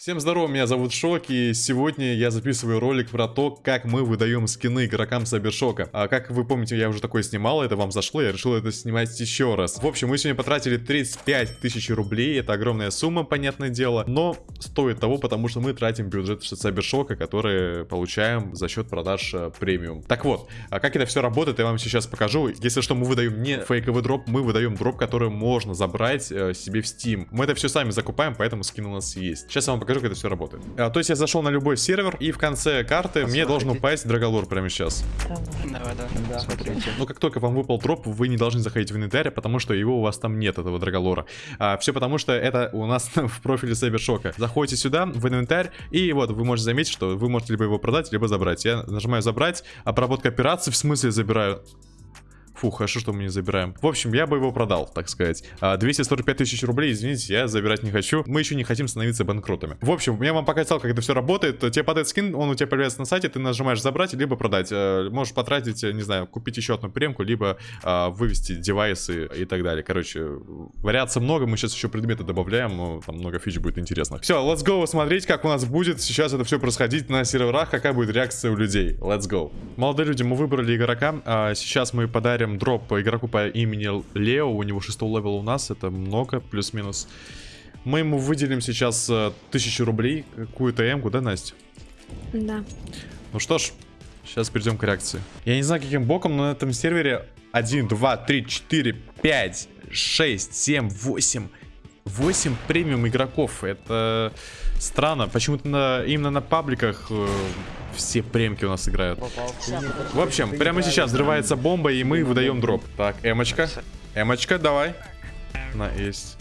Всем здорово, меня зовут Шок, и сегодня я записываю ролик про то, как мы выдаем скины игрокам Сайбершока. А как вы помните, я уже такое снимал, это вам зашло, я решил это снимать еще раз. В общем, мы сегодня потратили 35 тысяч рублей, это огромная сумма, понятное дело, но стоит того, потому что мы тратим бюджет Сайбершока, который получаем за счет продаж э, премиум. Так вот, а как это все работает, я вам сейчас покажу. Если что, мы выдаем не фейковый дроп, мы выдаем дроп, который можно забрать э, себе в Steam. Мы это все сами закупаем, поэтому скин у нас есть. Сейчас я вам покажу покажу, как это все работает. А, то есть я зашел на любой сервер, и в конце карты мне должен упасть Драголор прямо сейчас. Давай, давай, да. смотрите. Но как только вам выпал дроп, вы не должны заходить в инвентарь, потому что его у вас там нет, этого Драголора. А, все потому, что это у нас в профиле Сайбершока. Заходите сюда, в инвентарь, и вот вы можете заметить, что вы можете либо его продать, либо забрать. Я нажимаю забрать, обработка операции, в смысле забираю Фу, хорошо, что мы не забираем. В общем, я бы его продал, так сказать. 245 а, тысяч рублей, извините, я забирать не хочу. Мы еще не хотим становиться банкротами. В общем, я вам показал, как это все работает. Тебе падает скин, он у тебя появляется на сайте, ты нажимаешь забрать, либо продать. Э, можешь потратить, не знаю, купить еще одну премку, либо а, вывести девайсы и так далее. Короче, вариаций много, мы сейчас еще предметы добавляем, но там много фич будет интересных. Все, let's go смотреть, как у нас будет сейчас это все происходить на серверах, какая будет реакция у людей. Let's go. Молодые люди, мы выбрали игрока, а сейчас мы подарим Ставим дроп по игроку по имени Лео. У него 6 level у нас. Это много, плюс-минус. Мы ему выделим сейчас э, тысячу рублей. Какую-то эмку, да, Настя? Да. Ну что ж, сейчас перейдем к реакции. Я не знаю, каким боком, но на этом сервере 1, 2, 3, 4, 5, 6, 7, 8... 8 премиум игроков. Это странно. Почему-то на, именно на пабликах э, все премки у нас играют. В общем, прямо сейчас взрывается бомба, и мы выдаем дроп. Так, эмочка. Эмочка, давай. На, есть.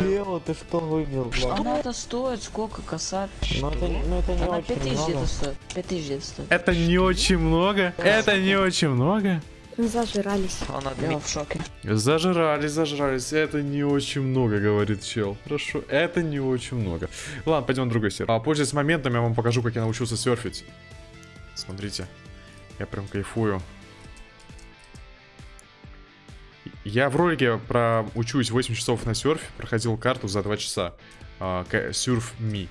Лео, ты что выбил? Она это стоит сколько, косарь? Ну это, ну, это не Она очень 5000 много. это стоит. 5000 стоит. Это не очень много. Это не очень много. Зажирались. Она Я в шоке. Зажрались, зажрались. Это не очень много, говорит чел. Хорошо, это не очень много. Ладно, пойдем на другой сервер. А пользуясь моментом, я вам покажу, как я научился серфить. Смотрите. Я прям кайфую. Я в ролике про учусь 8 часов на серфе, проходил карту за 2 часа. Surf Me.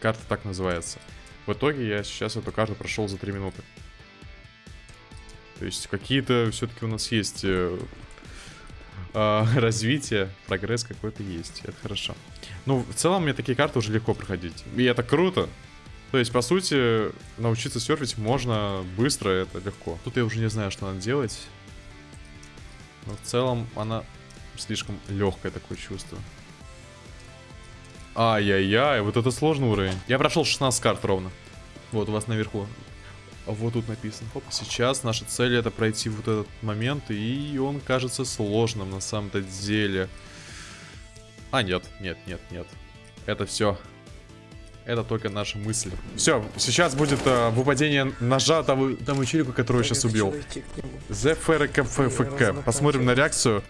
Карта так называется. В итоге я сейчас эту карту прошел за 3 минуты. То есть какие-то все-таки у нас есть э, э, развитие, прогресс какой-то есть. Это хорошо. Ну, в целом мне такие карты уже легко проходить. И это круто. То есть, по сути, научиться серфить можно быстро, это легко. Тут я уже не знаю, что надо делать. Но в целом она слишком легкое такое чувство. Ай-яй-яй, вот это сложный уровень. Я прошел 16 карт ровно. Вот у вас наверху. Вот тут написано. Хоп. Сейчас наша цель это пройти вот этот момент, и он кажется сложным на самом-то деле. А, нет, нет, нет, нет. Это все. Это только наши мысли. Все, сейчас будет э, выпадение ножа тому, тому челику, которого я сейчас убил. ЗФРКФК. Посмотрим на реакцию.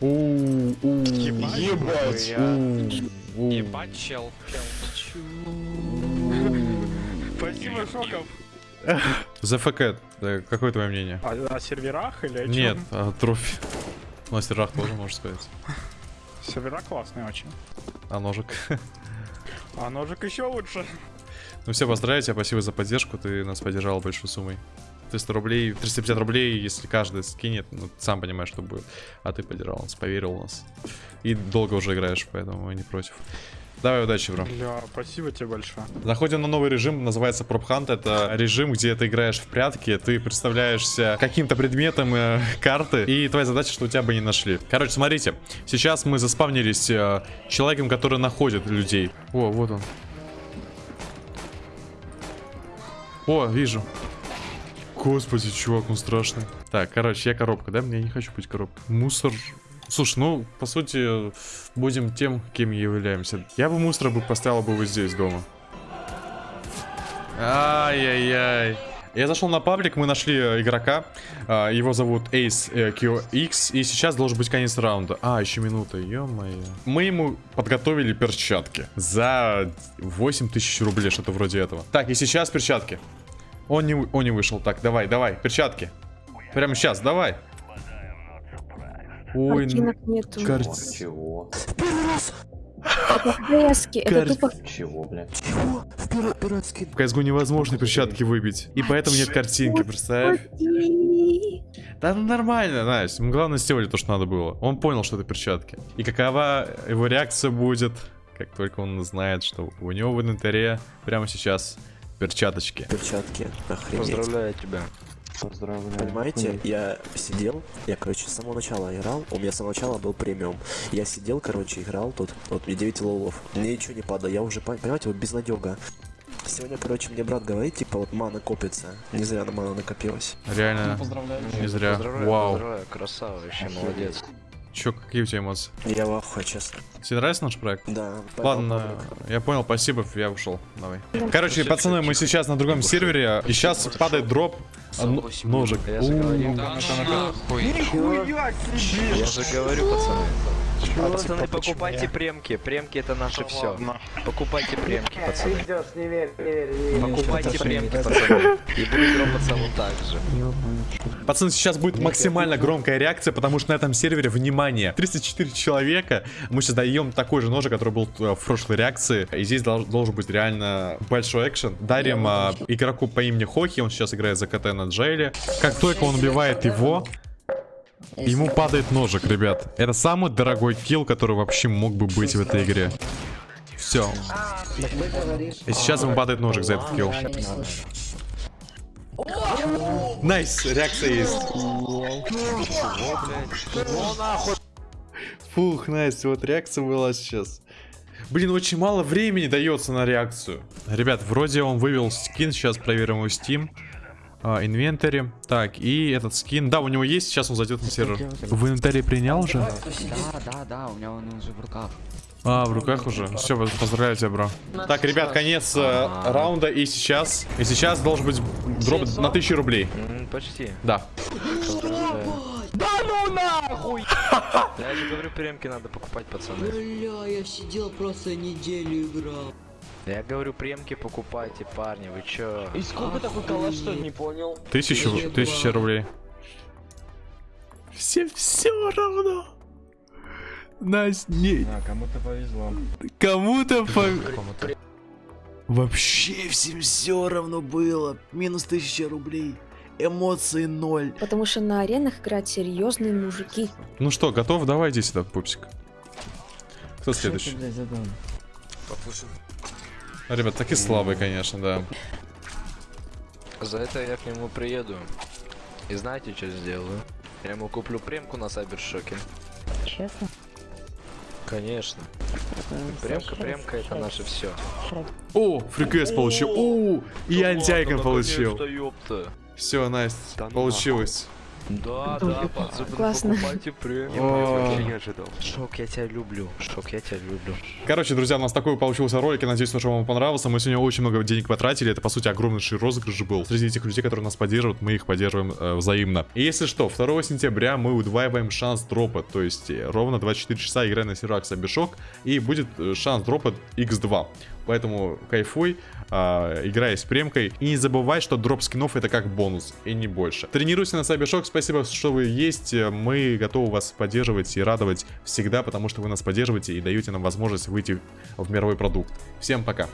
Ебать. Ебать, чел. Спасибо, Шоков. ЗФК, э, какое твое мнение? А на серверах или о чем? Нет, а, трофи. Ну, На серверах тоже, можно сказать. Сервера классные очень. А ножик? А ножик еще лучше. Ну все, поздравляю тебя, спасибо за поддержку, ты нас поддержал большой суммой. 300 рублей, 350 рублей, если каждый скинет, ну, ты сам понимаешь, что будет. А ты поддержал нас, поверил в нас. И долго уже играешь, поэтому мы не против. Давай, удачи, бро. Бля, спасибо тебе большое. Заходим на новый режим, называется Prop Hunt. Это режим, где ты играешь в прятки, ты представляешься каким-то предметом э, карты, и твоя задача, что у тебя бы не нашли. Короче, смотрите, сейчас мы заспавнились э, человеком, который находит людей. О, вот он. О, вижу. Господи, чувак, он страшный. Так, короче, я коробка, да? Я не хочу быть коробкой. Мусор Слушай, ну, по сути, будем тем, кем являемся. Я бы мусора бы поставил бы вот здесь дома. Ай-яй-яй. Я зашел на паблик, мы нашли э, игрока. А, его зовут Ace э, QX. И сейчас должен быть конец раунда. А, еще минута, ё-моё. Мы ему подготовили перчатки. За 8 тысяч рублей, что-то вроде этого. Так, и сейчас перчатки. Он не, он не вышел. Так, давай, давай, перчатки. Прямо сейчас, давай. Ой, Картинок нету. кар- Чего? Резки, это Кар- тупо... Чего, блядь? В CSGO невозможно перчатки выбить. И поэтому нет картинки, представь. Да ну нормально, Настя. Главное сделали то, что надо было. Он понял, что это перчатки. И какова его реакция будет, как только он знает, что у него в инвентаре прямо сейчас перчаточки. Перчатки, охренеть. Поздравляю тебя. Поздравляю. Понимаете, я сидел, я, короче, с самого начала играл, у меня с самого начала был премиум. Я сидел, короче, играл тут, вот мне 9 лолов, мне ничего не падало, я уже, пон- понимаете, вот безнадега. Сегодня, короче, мне брат говорит, типа, вот мана копится, не зря на мана накопилась. Реально, не зря. Поздравляю, Вау. поздравляю, красава, вообще молодец. Чё, какие у тебя эмоции? Я в ахуе, честно. Тебе нравится наш проект? Да. Ладно, я понял, спасибо, я ушел. Давай. Короче, пацаны, мы сейчас на другом сервере, и сейчас падает дроп. а, н- Ножик. Я же говорил. У, Я же говорю, пацаны. Пацаны, покупайте премки. Премки это наше все. Покупайте премки, пацаны. Покупайте премки, пацаны. И будет дропаться вот так же. Пацаны, сейчас будет максимально громкая реакция, потому что на этом сервере, внимание, 34 человека. Мы сейчас даем такой же ножик, который был э, в прошлой реакции. И здесь дол- должен быть реально большой экшен. Дарим а, игроку по имени Хохи, он сейчас играет за КТ на Джейле. Как только он убивает его, ему падает ножик, ребят. Это самый дорогой килл, который вообще мог бы быть в этой игре. Все. И сейчас ему падает ножик за этот килл. Nice, реакция есть. Фух, Настя, вот реакция была сейчас. Блин, очень мало времени дается на реакцию. Ребят, вроде он вывел скин, сейчас проверим его Steam. А, инвентарь. Так, и этот скин. Да, у него есть, сейчас он зайдет на сервер. В инвентаре принял уже? Да, да, да, у меня он уже в руках. А, в руках уже. Все, поздравляю тебя, bro. Так, ребят, конец э, раунда. И сейчас. И сейчас должен быть дроп на 1000 рублей. Почти. Да. Да ну нахуй! Я же говорю, премки надо покупать, пацаны. Бля, я сидел просто неделю играл. Я говорю, премки покупайте, парни, вы чё? И сколько такой калаш, что ли, не понял? Тысячу, тысяча рублей. Все все равно. Настя, не, А, кому-то повезло. кому-то по... Вообще всем все равно было. Минус тысяча рублей. Эмоции ноль. Потому что на аренах играют серьезные мужики. Ну что, готов? Давай иди сюда, пупсик. Кто следующий? А, Ребят, такие слабые, конечно, да. За это я к нему приеду. И знаете, что сделаю? Я ему куплю премку на Сайбершоке. Честно? Конечно. Премка, премка это наше все. О, фрикэс получил. О, и антиайкон получил. ёпта. Все, Настя, ну получилось. Да, да, пацаны, Классно. покупайте премку. О. Я не ожидал. Шок, я тебя люблю. Шок, я тебя люблю. Короче, друзья, у нас такой получился ролик. Я надеюсь, что вам понравился. Мы сегодня очень много денег потратили. Это, по сути, огромнейший розыгрыш был. Среди этих людей, которые нас поддерживают, мы их поддерживаем э, взаимно. И если что, 2 сентября мы удваиваем шанс дропа. То есть, э, ровно 24 часа играя на серверах Сабишок. И будет э, шанс дропа x2. Поэтому кайфуй, а, играй с премкой. И не забывай, что дроп скинов это как бонус, и не больше. Тренируйся на Сайбершок, спасибо, что вы есть. Мы готовы вас поддерживать и радовать всегда, потому что вы нас поддерживаете и даете нам возможность выйти в мировой продукт. Всем пока.